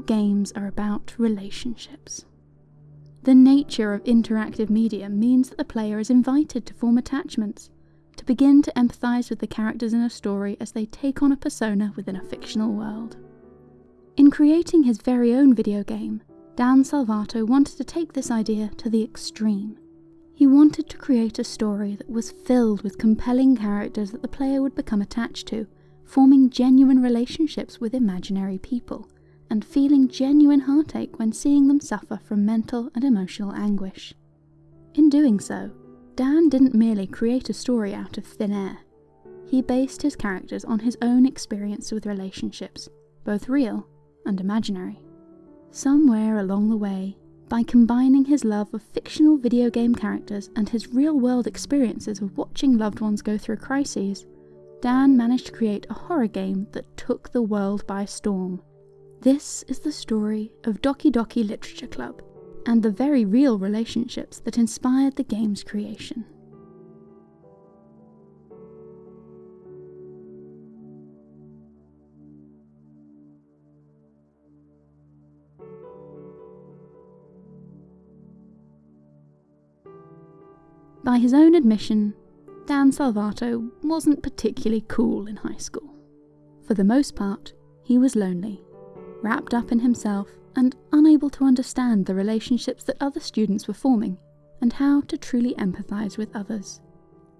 games are about relationships. The nature of interactive media means that the player is invited to form attachments, to begin to empathise with the characters in a story as they take on a persona within a fictional world. In creating his very own video game, Dan Salvato wanted to take this idea to the extreme. He wanted to create a story that was filled with compelling characters that the player would become attached to, forming genuine relationships with imaginary people, and feeling genuine heartache when seeing them suffer from mental and emotional anguish. In doing so, Dan didn't merely create a story out of thin air. He based his characters on his own experience with relationships, both real and imaginary. Somewhere along the way, by combining his love of fictional video game characters and his real world experiences of watching loved ones go through crises, Dan managed to create a horror game that took the world by storm. This is the story of Doki Doki Literature Club, and the very real relationships that inspired the game's creation. By his own admission, Dan Salvato wasn't particularly cool in high school. For the most part, he was lonely, wrapped up in himself, and unable to understand the relationships that other students were forming and how to truly empathise with others.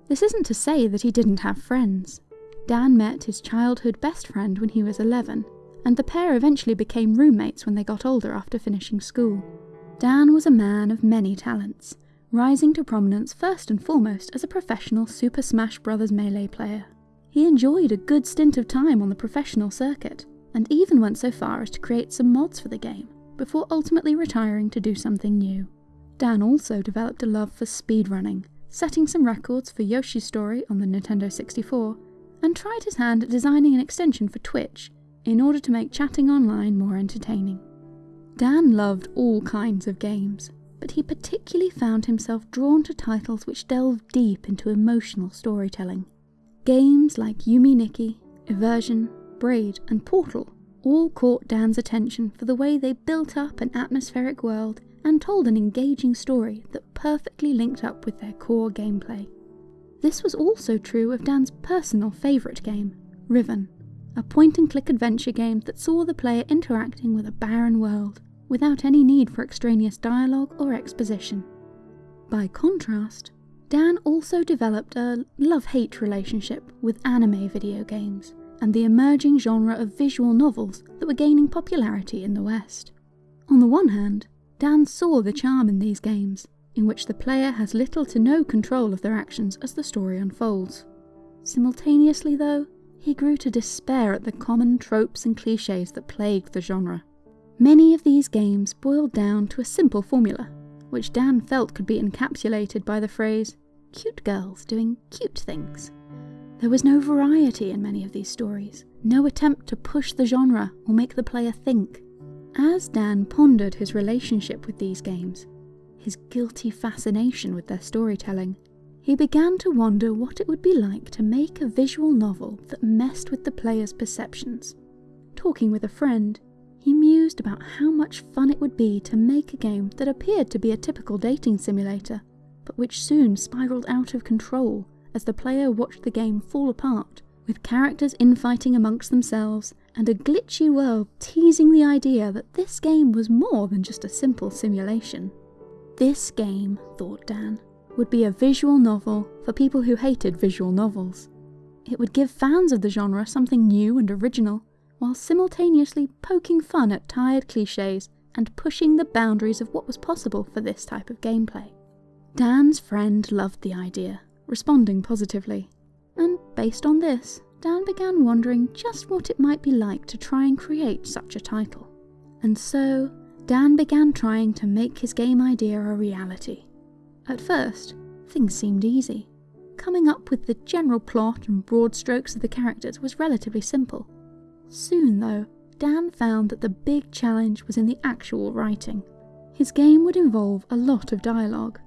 This isn't to say that he didn't have friends. Dan met his childhood best friend when he was 11, and the pair eventually became roommates when they got older after finishing school. Dan was a man of many talents, rising to prominence first and foremost as a professional Super Smash Bros. Melee player. He enjoyed a good stint of time on the professional circuit, and even went so far as to create some mods for the game, before ultimately retiring to do something new. Dan also developed a love for speedrunning, setting some records for Yoshi's Story on the Nintendo 64, and tried his hand at designing an extension for Twitch in order to make chatting online more entertaining. Dan loved all kinds of games, but he particularly found himself drawn to titles which delve deep into emotional storytelling. Games like Yume Nikki, Eversion, Braid, and Portal all caught Dan's attention for the way they built up an atmospheric world and told an engaging story that perfectly linked up with their core gameplay. This was also true of Dan's personal favourite game, Riven, a point and click adventure game that saw the player interacting with a barren world without any need for extraneous dialogue or exposition. By contrast, Dan also developed a love hate relationship with anime video games and the emerging genre of visual novels that were gaining popularity in the West. On the one hand, Dan saw the charm in these games, in which the player has little to no control of their actions as the story unfolds. Simultaneously, though, he grew to despair at the common tropes and cliches that plagued the genre. Many of these games boiled down to a simple formula, which Dan felt could be encapsulated by the phrase, cute girls doing cute things. There was no variety in many of these stories, no attempt to push the genre or make the player think. As Dan pondered his relationship with these games, his guilty fascination with their storytelling, he began to wonder what it would be like to make a visual novel that messed with the player's perceptions. Talking with a friend, he mused about how much fun it would be to make a game that appeared to be a typical dating simulator, but which soon spiraled out of control as the player watched the game fall apart, with characters infighting amongst themselves and a glitchy world teasing the idea that this game was more than just a simple simulation. This game, thought Dan, would be a visual novel for people who hated visual novels. It would give fans of the genre something new and original, while simultaneously poking fun at tired cliches and pushing the boundaries of what was possible for this type of gameplay. Dan's friend loved the idea, responding positively, and based on this, Dan began wondering just what it might be like to try and create such a title. And so, Dan began trying to make his game idea a reality. At first, things seemed easy. Coming up with the general plot and broad strokes of the characters was relatively simple. Soon, though, Dan found that the big challenge was in the actual writing. His game would involve a lot of dialogue,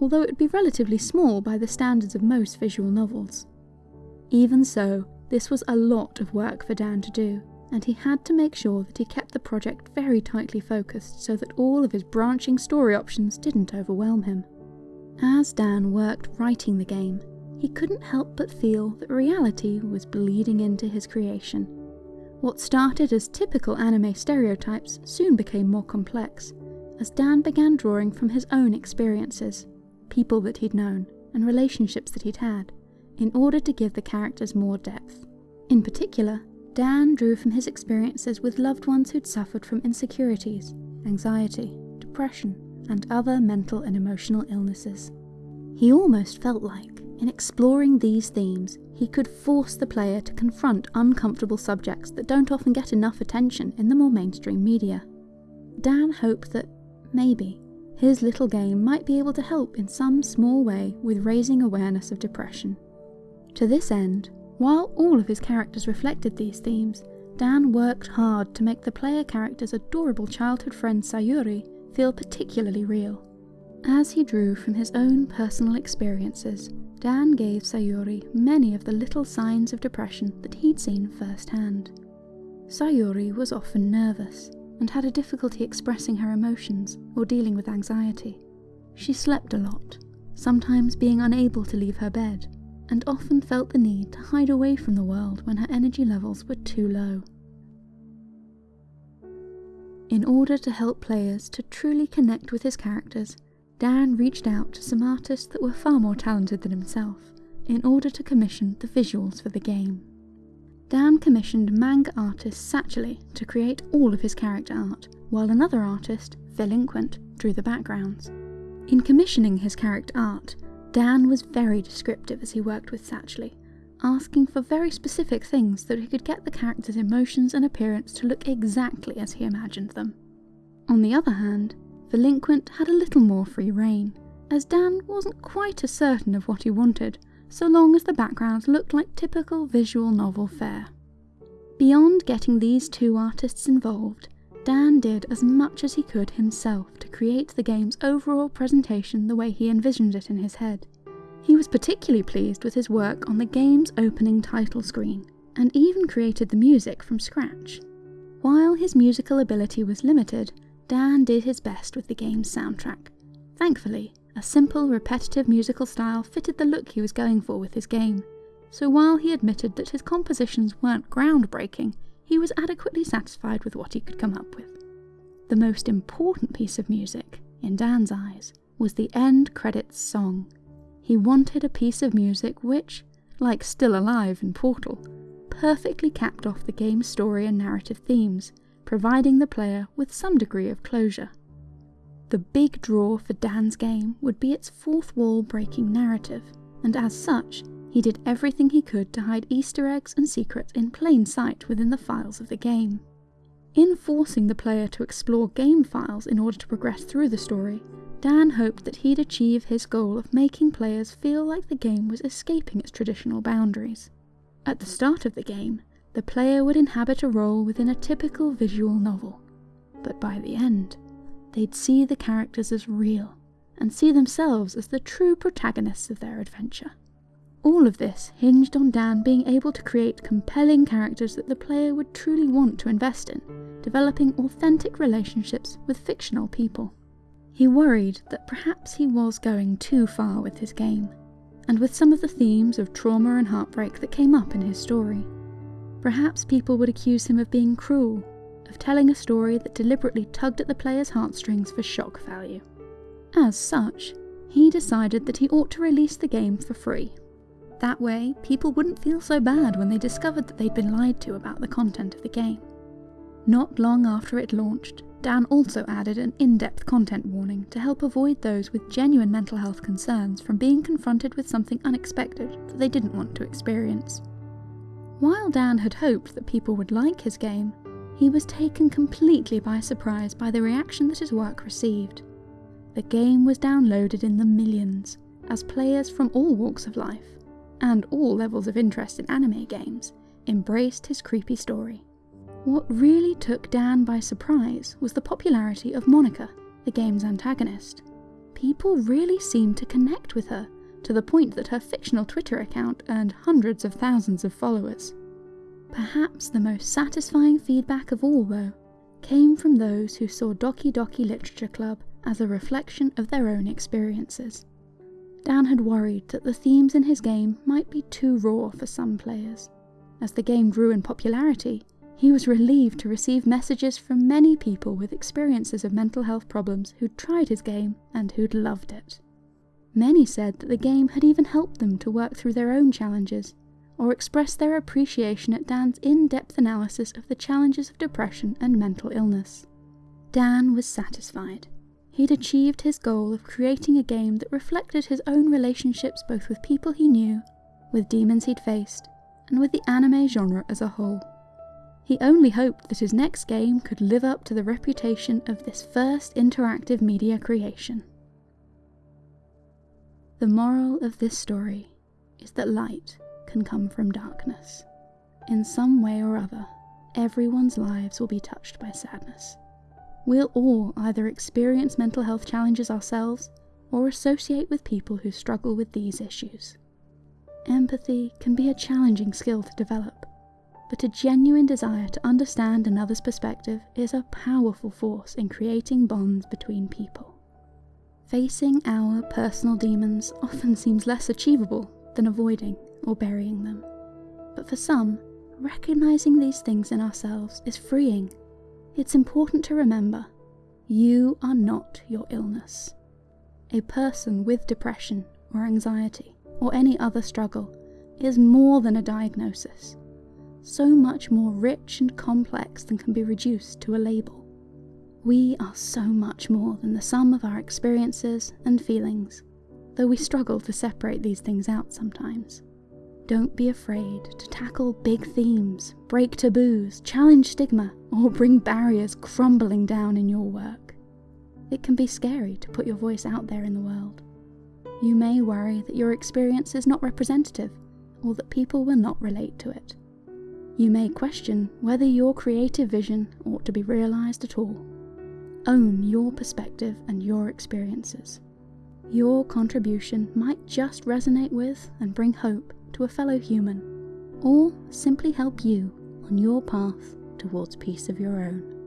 although it would be relatively small by the standards of most visual novels. Even so, this was a lot of work for Dan to do, and he had to make sure that he kept the project very tightly focused so that all of his branching story options didn't overwhelm him. As Dan worked writing the game, he couldn't help but feel that reality was bleeding into his creation. What started as typical anime stereotypes soon became more complex, as Dan began drawing from his own experiences, people that he'd known, and relationships that he'd had, in order to give the characters more depth. In particular, Dan drew from his experiences with loved ones who'd suffered from insecurities, anxiety, depression, and other mental and emotional illnesses. He almost felt like, in exploring these themes, he could force the player to confront uncomfortable subjects that don't often get enough attention in the more mainstream media. Dan hoped that, maybe, his little game might be able to help in some small way with raising awareness of depression. To this end, while all of his characters reflected these themes, Dan worked hard to make the player character's adorable childhood friend Sayori feel particularly real. As he drew from his own personal experiences, Dan gave Sayori many of the little signs of depression that he'd seen firsthand. Sayori was often nervous and had a difficulty expressing her emotions or dealing with anxiety. She slept a lot, sometimes being unable to leave her bed and often felt the need to hide away from the world when her energy levels were too low. In order to help players to truly connect with his characters, Dan reached out to some artists that were far more talented than himself in order to commission the visuals for the game. Dan commissioned manga artist Satchely to create all of his character art, while another artist, Velinquent, drew the backgrounds. In commissioning his character art, Dan was very descriptive as he worked with Satchely, asking for very specific things that he could get the character's emotions and appearance to look exactly as he imagined them. On the other hand, Velinquent had a little more free rein, as Dan wasn't quite as certain of what he wanted, so long as the backgrounds looked like typical visual novel fare. Beyond getting these two artists involved, Dan did as much as he could himself to create the game's overall presentation the way he envisioned it in his head. He was particularly pleased with his work on the game's opening title screen, and even created the music from scratch. While his musical ability was limited, Dan did his best with the game's soundtrack. Thankfully, a simple, repetitive musical style fitted the look he was going for with his game, so while he admitted that his compositions weren't groundbreaking, he was adequately satisfied with what he could come up with. The most important piece of music, in Dan's eyes, was the end credits song. He wanted a piece of music which, like Still Alive in Portal, perfectly capped off the game's story and narrative themes, providing the player with some degree of closure. The big draw for Dan's game would be its fourth wall breaking narrative, and as such, he did everything he could to hide Easter eggs and secrets in plain sight within the files of the game. In forcing the player to explore game files in order to progress through the story, Dan hoped that he'd achieve his goal of making players feel like the game was escaping its traditional boundaries. At the start of the game, the player would inhabit a role within a typical visual novel, but by the end, they'd see the characters as real and see themselves as the true protagonists of their adventure. All of this hinged on Dan being able to create compelling characters that the player would truly want to invest in, developing authentic relationships with fictional people. He worried that perhaps he was going too far with his game, and with some of the themes of trauma and heartbreak that came up in his story. Perhaps people would accuse him of being cruel, of telling a story that deliberately tugged at the player's heartstrings for shock value. As such, he decided that he ought to release the game for free that way, people wouldn't feel so bad when they discovered that they'd been lied to about the content of the game. Not long after it launched, Dan also added an in-depth content warning to help avoid those with genuine mental health concerns from being confronted with something unexpected that they didn't want to experience. While Dan had hoped that people would like his game, he was taken completely by surprise by the reaction that his work received. The game was downloaded in the millions, as players from all walks of life, and all levels of interest in anime games, embraced his creepy story. What really took Dan by surprise was the popularity of Monika, the game's antagonist. People really seemed to connect with her, to the point that her fictional Twitter account earned hundreds of thousands of followers. Perhaps the most satisfying feedback of all, though, came from those who saw Doki Doki Literature Club as a reflection of their own experiences. Dan had worried that the themes in his game might be too raw for some players. As the game grew in popularity, he was relieved to receive messages from many people with experiences of mental health problems who'd tried his game and who'd loved it. Many said that the game had even helped them to work through their own challenges, or express their appreciation at Dan's in depth analysis of the challenges of depression and mental illness. Dan was satisfied. He'd achieved his goal of creating a game that reflected his own relationships both with people he knew, with demons he'd faced, and with the anime genre as a whole. He only hoped that his next game could live up to the reputation of this first interactive media creation. The moral of this story is that light can come from darkness. In some way or other, everyone's lives will be touched by sadness. We'll all either experience mental health challenges ourselves or associate with people who struggle with these issues. Empathy can be a challenging skill to develop, but a genuine desire to understand another's perspective is a powerful force in creating bonds between people. Facing our personal demons often seems less achievable than avoiding or burying them. But for some, recognizing these things in ourselves is freeing. It's important to remember you are not your illness. A person with depression or anxiety or any other struggle is more than a diagnosis so much more rich and complex than can be reduced to a label. We are so much more than the sum of our experiences and feelings, though we struggle to separate these things out sometimes. Don't be afraid to tackle big themes, break taboos, challenge stigma, or bring barriers crumbling down in your work. It can be scary to put your voice out there in the world. You may worry that your experience is not representative, or that people will not relate to it. You may question whether your creative vision ought to be realised at all. Own your perspective and your experiences. Your contribution might just resonate with and bring hope to a fellow human, or simply help you on your path towards peace of your own.